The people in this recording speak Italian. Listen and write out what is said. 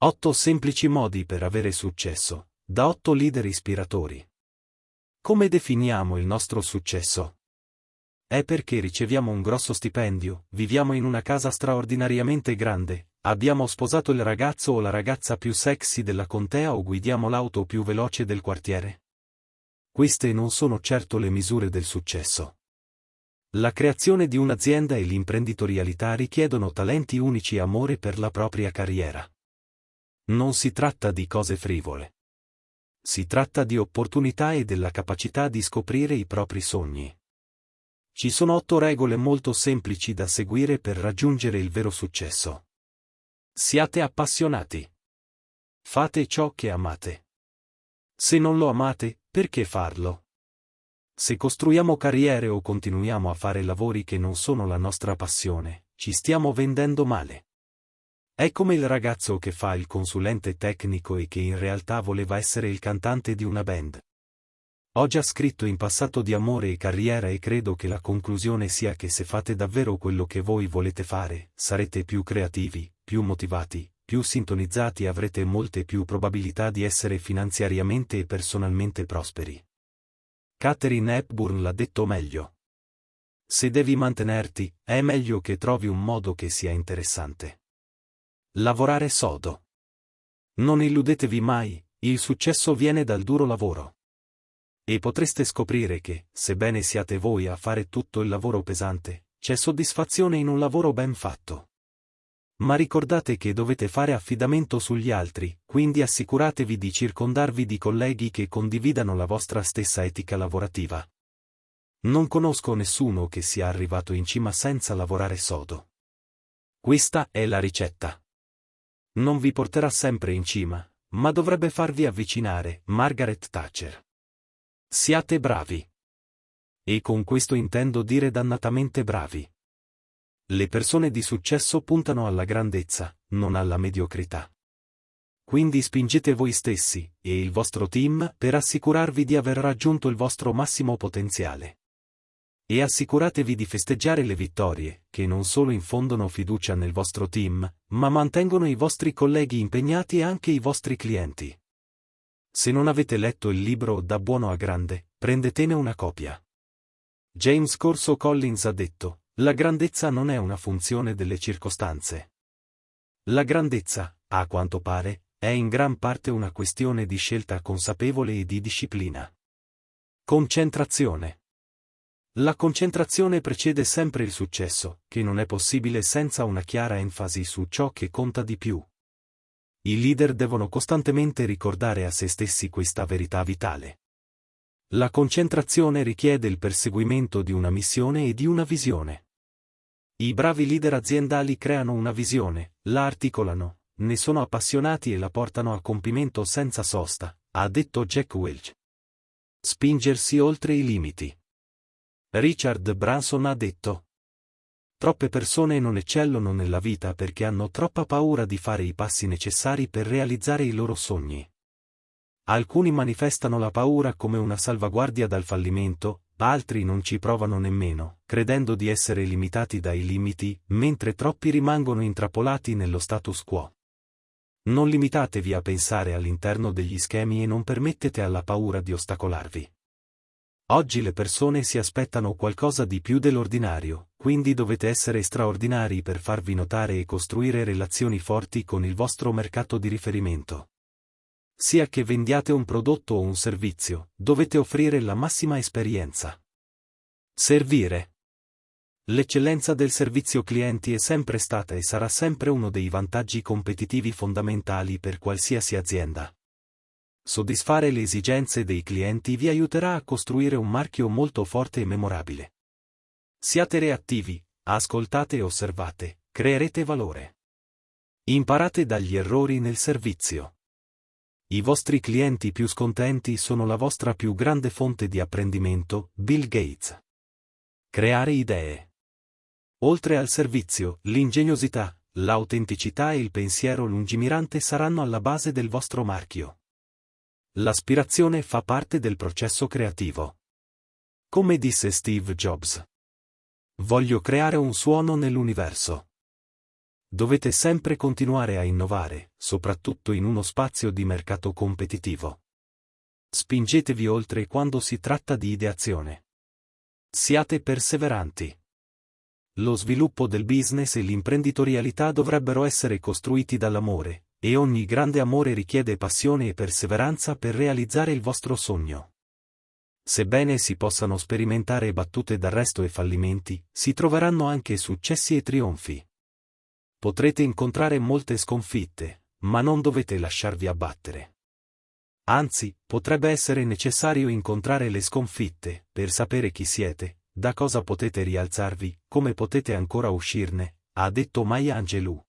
8 semplici modi per avere successo, da 8 leader ispiratori. Come definiamo il nostro successo? È perché riceviamo un grosso stipendio, viviamo in una casa straordinariamente grande, abbiamo sposato il ragazzo o la ragazza più sexy della contea o guidiamo l'auto più veloce del quartiere? Queste non sono certo le misure del successo. La creazione di un'azienda e l'imprenditorialità richiedono talenti unici e amore per la propria carriera. Non si tratta di cose frivole. Si tratta di opportunità e della capacità di scoprire i propri sogni. Ci sono otto regole molto semplici da seguire per raggiungere il vero successo. Siate appassionati. Fate ciò che amate. Se non lo amate, perché farlo? Se costruiamo carriere o continuiamo a fare lavori che non sono la nostra passione, ci stiamo vendendo male. È come il ragazzo che fa il consulente tecnico e che in realtà voleva essere il cantante di una band. Ho già scritto in passato di amore e carriera e credo che la conclusione sia che se fate davvero quello che voi volete fare, sarete più creativi, più motivati, più sintonizzati e avrete molte più probabilità di essere finanziariamente e personalmente prosperi. Catherine Hepburn l'ha detto meglio. Se devi mantenerti, è meglio che trovi un modo che sia interessante. Lavorare sodo. Non illudetevi mai, il successo viene dal duro lavoro. E potreste scoprire che, sebbene siate voi a fare tutto il lavoro pesante, c'è soddisfazione in un lavoro ben fatto. Ma ricordate che dovete fare affidamento sugli altri, quindi assicuratevi di circondarvi di colleghi che condividano la vostra stessa etica lavorativa. Non conosco nessuno che sia arrivato in cima senza lavorare sodo. Questa è la ricetta. Non vi porterà sempre in cima, ma dovrebbe farvi avvicinare, Margaret Thatcher. Siate bravi. E con questo intendo dire dannatamente bravi. Le persone di successo puntano alla grandezza, non alla mediocrità. Quindi spingete voi stessi, e il vostro team, per assicurarvi di aver raggiunto il vostro massimo potenziale. E assicuratevi di festeggiare le vittorie, che non solo infondono fiducia nel vostro team, ma mantengono i vostri colleghi impegnati e anche i vostri clienti. Se non avete letto il libro Da buono a grande, prendetene una copia. James Corso Collins ha detto, la grandezza non è una funzione delle circostanze. La grandezza, a quanto pare, è in gran parte una questione di scelta consapevole e di disciplina. Concentrazione. La concentrazione precede sempre il successo, che non è possibile senza una chiara enfasi su ciò che conta di più. I leader devono costantemente ricordare a se stessi questa verità vitale. La concentrazione richiede il perseguimento di una missione e di una visione. I bravi leader aziendali creano una visione, la articolano, ne sono appassionati e la portano a compimento senza sosta, ha detto Jack Welch. Spingersi oltre i limiti. Richard Branson ha detto. Troppe persone non eccellono nella vita perché hanno troppa paura di fare i passi necessari per realizzare i loro sogni. Alcuni manifestano la paura come una salvaguardia dal fallimento, altri non ci provano nemmeno, credendo di essere limitati dai limiti, mentre troppi rimangono intrappolati nello status quo. Non limitatevi a pensare all'interno degli schemi e non permettete alla paura di ostacolarvi. Oggi le persone si aspettano qualcosa di più dell'ordinario, quindi dovete essere straordinari per farvi notare e costruire relazioni forti con il vostro mercato di riferimento. Sia che vendiate un prodotto o un servizio, dovete offrire la massima esperienza. Servire. L'eccellenza del servizio clienti è sempre stata e sarà sempre uno dei vantaggi competitivi fondamentali per qualsiasi azienda. Soddisfare le esigenze dei clienti vi aiuterà a costruire un marchio molto forte e memorabile. Siate reattivi, ascoltate e osservate, creerete valore. Imparate dagli errori nel servizio. I vostri clienti più scontenti sono la vostra più grande fonte di apprendimento, Bill Gates. Creare idee. Oltre al servizio, l'ingegnosità, l'autenticità e il pensiero lungimirante saranno alla base del vostro marchio. L'aspirazione fa parte del processo creativo. Come disse Steve Jobs. Voglio creare un suono nell'universo. Dovete sempre continuare a innovare, soprattutto in uno spazio di mercato competitivo. Spingetevi oltre quando si tratta di ideazione. Siate perseveranti. Lo sviluppo del business e l'imprenditorialità dovrebbero essere costruiti dall'amore, e ogni grande amore richiede passione e perseveranza per realizzare il vostro sogno. Sebbene si possano sperimentare battute d'arresto e fallimenti, si troveranno anche successi e trionfi. Potrete incontrare molte sconfitte, ma non dovete lasciarvi abbattere. Anzi, potrebbe essere necessario incontrare le sconfitte, per sapere chi siete, da cosa potete rialzarvi, come potete ancora uscirne, ha detto Maya Angelou.